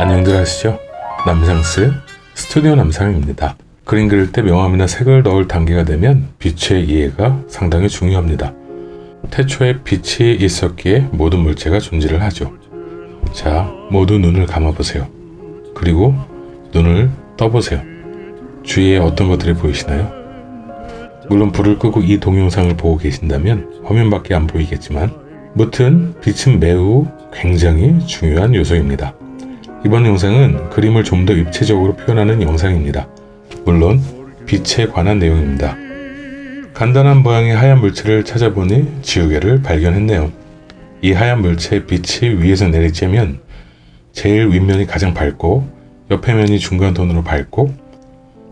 안녕들 하시죠? 남상스 스튜디오 남상입니다. 그림 그릴 때 명암이나 색을 넣을 단계가 되면 빛의 이해가 상당히 중요합니다. 태초에 빛이 있었기에 모든 물체가 존재를 하죠. 자, 모두 눈을 감아보세요. 그리고 눈을 떠보세요. 주위에 어떤 것들이 보이시나요? 물론 불을 끄고 이 동영상을 보고 계신다면 화면밖에 안 보이겠지만 무튼 빛은 매우 굉장히 중요한 요소입니다. 이번 영상은 그림을 좀 더 입체적으로 표현하는 영상입니다. 물론 빛에 관한 내용입니다. 간단한 모양의 하얀 물체를 찾아보니 지우개를 발견했네요. 이 하얀 물체의 빛이 위에서 내리쬐면 제일 윗면이 가장 밝고 옆에 면이 중간 톤으로 밝고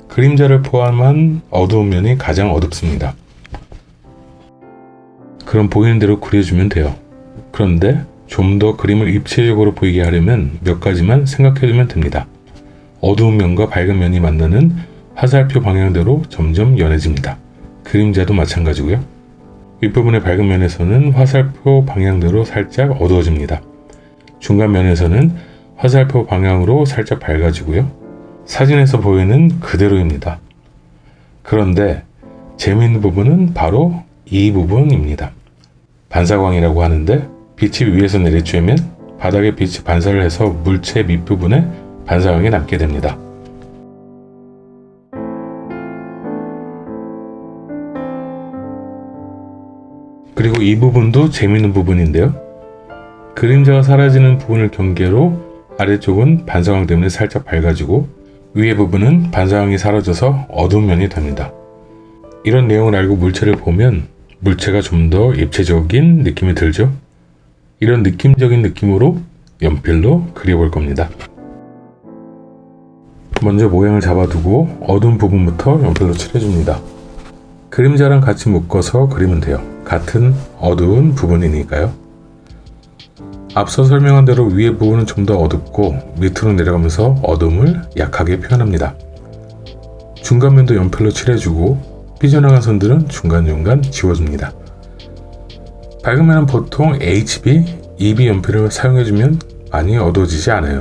그림자를 포함한 어두운 면이 가장 어둡습니다. 그럼 보이는 대로 그려주면 돼요. 그런데 좀 더 그림을 입체적으로 보이게 하려면 몇 가지만 생각해두면 됩니다. 어두운 면과 밝은 면이 만나는 화살표 방향대로 점점 연해집니다. 그림자도 마찬가지고요. 윗부분의 밝은 면에서는 화살표 방향대로 살짝 어두워집니다. 중간 면에서는 화살표 방향으로 살짝 밝아지고요. 사진에서 보이는 그대로입니다. 그런데 재미있는 부분은 바로 이 부분입니다. 반사광이라고 하는데 빛이 위에서 내리쬐면 바닥에 빛이 반사를 해서 물체 밑부분에 반사광이 남게 됩니다. 그리고 이 부분도 재미있는 부분인데요. 그림자가 사라지는 부분을 경계로 아래쪽은 반사광 때문에 살짝 밝아지고 위의 부분은 반사광이 사라져서 어두운 면이 됩니다. 이런 내용을 알고 물체를 보면 물체가 좀 더 입체적인 느낌이 들죠? 이런 느낌적인 느낌으로 연필로 그려볼 겁니다. 먼저 모양을 잡아두고 어두운 부분부터 연필로 칠해줍니다. 그림자랑 같이 묶어서 그리면 돼요. 같은 어두운 부분이니까요. 앞서 설명한 대로 위의 부분은 좀 더 어둡고 밑으로 내려가면서 어둠을 약하게 표현합니다. 중간면도 연필로 칠해주고 삐져나간 선들은 중간중간 지워줍니다. 밝은 면은 보통 HB, EB 연필을 사용해주면 많이 어두워지지 않아요.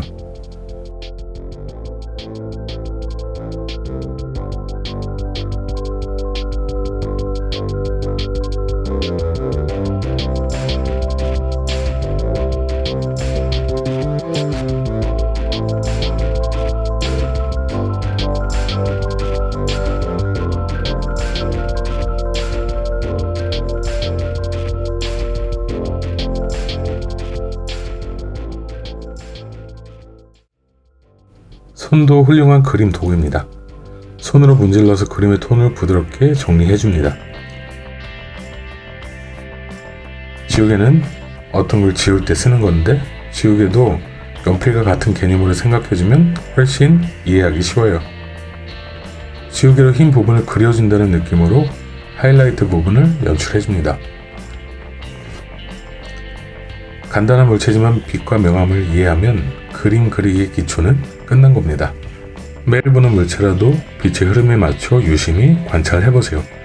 손도 훌륭한 그림 도구입니다. 손으로 문질러서 그림의 톤을 부드럽게 정리해줍니다. 지우개는 어떤 걸 지울 때 쓰는 건데 지우개도 연필과 같은 개념으로 생각해주면 훨씬 이해하기 쉬워요. 지우개로 흰 부분을 그려준다는 느낌으로 하이라이트 부분을 연출해줍니다. 간단한 물체지만 빛과 명암을 이해하면 그림 그리기의 기초는 끝난 겁니다. 매일 보는 물체라도 빛의 흐름에 맞춰 유심히 관찰해보세요.